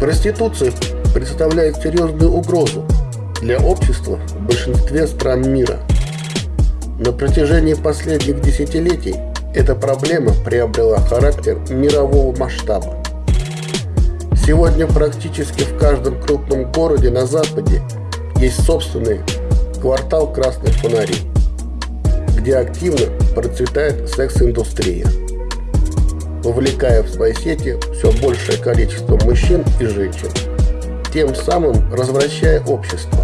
Проституция представляет серьезную угрозу для общества в большинстве стран мира. На протяжении последних десятилетий эта проблема приобрела характер мирового масштаба. Сегодня практически в каждом крупном городе на Западе есть собственный квартал красных фонарей, где активно процветает секс-индустрия вовлекая в свои сети все большее количество мужчин и женщин, тем самым развращая общество,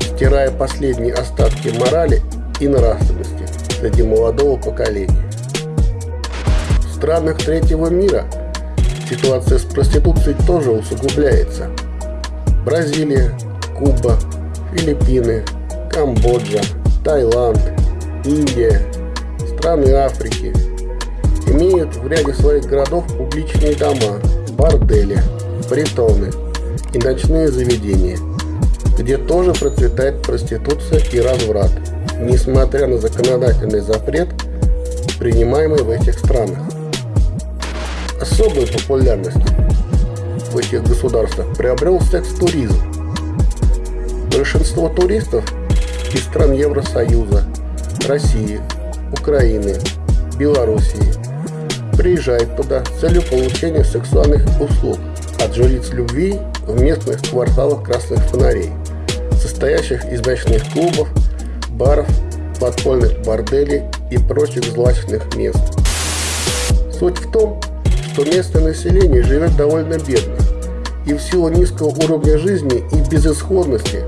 стирая последние остатки морали и нравственности среди молодого поколения. В странах третьего мира ситуация с проституцией тоже усугубляется. Бразилия, Куба, Филиппины, Камбоджа, Таиланд, Индия, страны Африки – имеют в ряде своих городов публичные дома, бордели, притоны и ночные заведения, где тоже процветает проституция и разврат, несмотря на законодательный запрет, принимаемый в этих странах. Особую популярность в этих государствах приобрел секс-туризм. Большинство туристов из стран Евросоюза, России, Украины, Белоруссии приезжает туда с целью получения сексуальных услуг от жриц любви в местных кварталах красных фонарей, состоящих из ночных клубов, баров, подпольных борделей и прочих злачных мест. Суть в том, что местное население живет довольно бедно, и в силу низкого уровня жизни и безысходности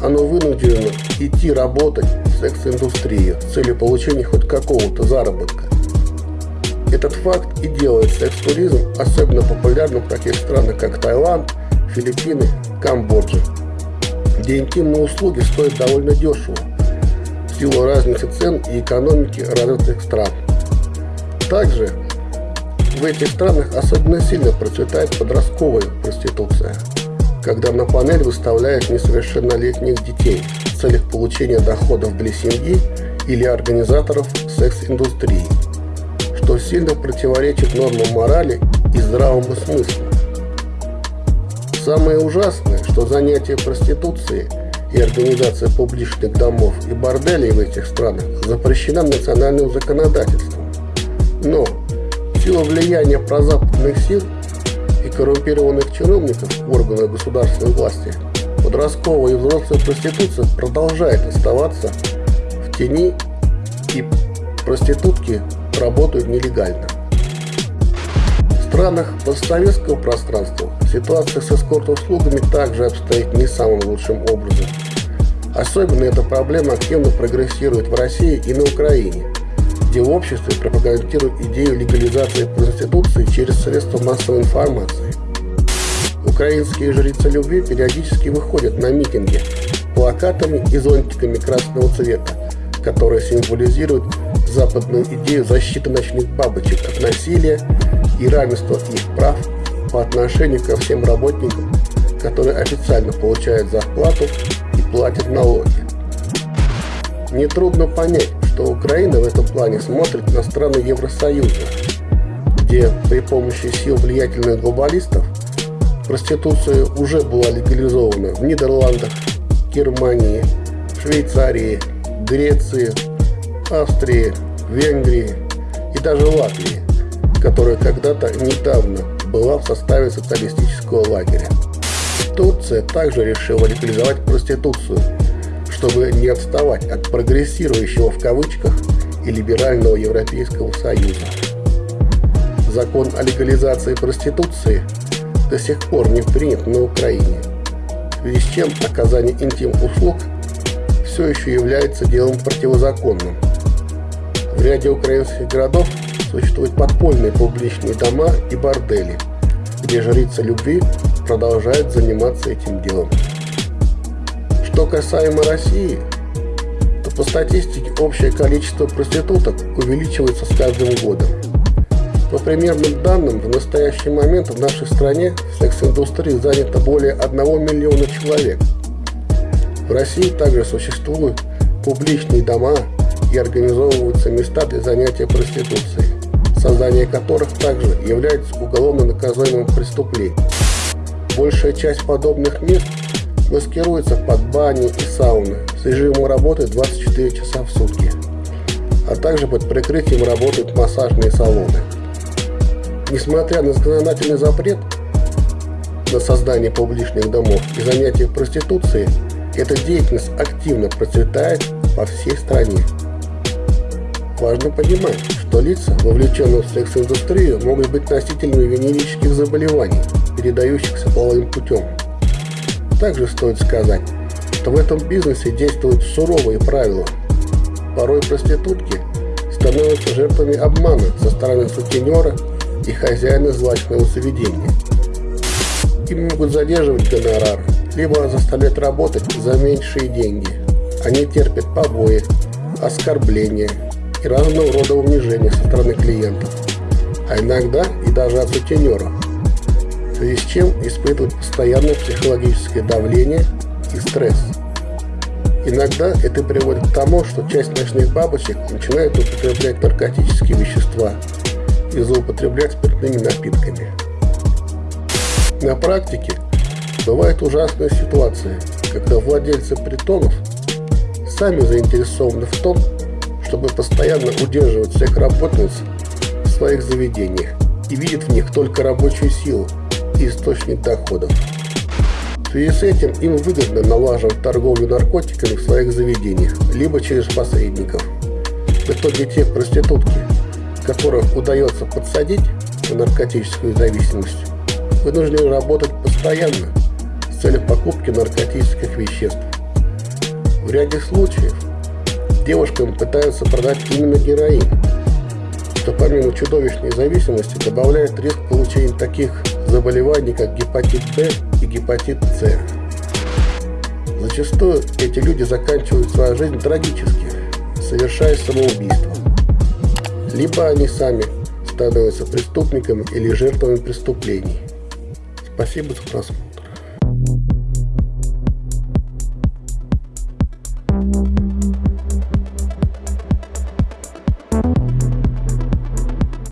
оно вынуждено идти работать в секс-индустрию с целью получения хоть какого-то заработка. Этот факт и делает секс-туризм особенно популярным в таких странах, как Таиланд, Филиппины, Камбоджа, где интимные услуги стоят довольно дешево в силу разницы цен и экономики развитых стран. Также в этих странах особенно сильно процветает подростковая проституция, когда на панель выставляют несовершеннолетних детей в целях получения доходов для семьи или организаторов секс-индустрии что сильно противоречит нормам морали и здравому смыслу. Самое ужасное, что занятие проституцией и организация публичных домов и борделей в этих странах запрещена национальным законодательством. Но в силу влияния прозападных сил и коррумпированных чиновников в органах государственной власти подростковая и взрослая проституция продолжает оставаться в тени и проститутки работают нелегально. В странах постсоветского пространства ситуация с эскорт-услугами также обстоит не самым лучшим образом. Особенно эта проблема активно прогрессирует в России и на Украине, где в обществе пропагандируют идею легализации проституции через средства массовой информации. Украинские жрицы любви периодически выходят на митинги плакатами и зонтиками красного цвета, которые символизируют западную идею защиты ночных бабочек от насилия и равенства их прав по отношению ко всем работникам, которые официально получают зарплату и платят налоги. Нетрудно понять, что Украина в этом плане смотрит на страны Евросоюза, где при помощи сил влиятельных глобалистов проституция уже была легализована в Нидерландах, Германии, Швейцарии, Греции, Австрии, Венгрии и даже Латвии, которая когда-то недавно была в составе социалистического лагеря. Турция также решила легализовать проституцию, чтобы не отставать от прогрессирующего в кавычках и либерального Европейского Союза. Закон о легализации проституции до сих пор не принят на Украине, в связи с чем оказание интим-услуг все еще является делом противозаконным. В ряде украинских городов существуют подпольные публичные дома и бордели, где жрицы любви продолжают заниматься этим делом. Что касаемо России, то по статистике общее количество проституток увеличивается с каждым годом. По примерным данным, в настоящий момент в нашей стране секс-индустрии занято более 1 миллиона человек. В России также существуют публичные дома и организовываются места для занятия проституцией, создание которых также является уголовно наказуемым преступлением. Большая часть подобных мест маскируется под бани и сауны с режимом работы 24 часа в сутки, а также под прикрытием работают массажные салоны. Несмотря на законодательный запрет на создание публичных домов и занятия проституцией, эта деятельность активно процветает по всей стране. Важно понимать, что лица, вовлеченные в секс-индустрию, могут быть носителями венерических заболеваний, передающихся половым путем. Также стоит сказать, что в этом бизнесе действуют суровые правила. Порой проститутки становятся жертвами обмана со стороны сутенера и хозяина злачного заведения. Им могут задерживать гонорар, либо заставлять работать за меньшие деньги. Они терпят побои, оскорбления и разного рода унижения со стороны клиентов, а иногда и даже от сутенера, в связи с чем испытывают постоянное психологическое давление и стресс. Иногда это приводит к тому, что часть ночных бабочек начинает употреблять наркотические вещества и злоупотреблять спиртными напитками. На практике бывает ужасная ситуация, когда владельцы притонов сами заинтересованы в том, чтобы постоянно удерживать всех работниц в своих заведениях и видят в них только рабочую силу и источник доходов. В связи с этим им выгодно налаживать торговлю наркотиками в своих заведениях, либо через посредников. В итоге те проститутки, которых удается подсадить на наркотическую зависимость, вынуждены работать постоянно с целью покупки наркотических веществ. В ряде случаев девушкам пытаются продать именно героин, что помимо чудовищной зависимости добавляет риск получения таких заболеваний, как гепатит Б и гепатит С. Зачастую эти люди заканчивают свою жизнь трагически, совершая самоубийство. Либо они сами становятся преступниками или жертвами преступлений. Спасибо за просмотр.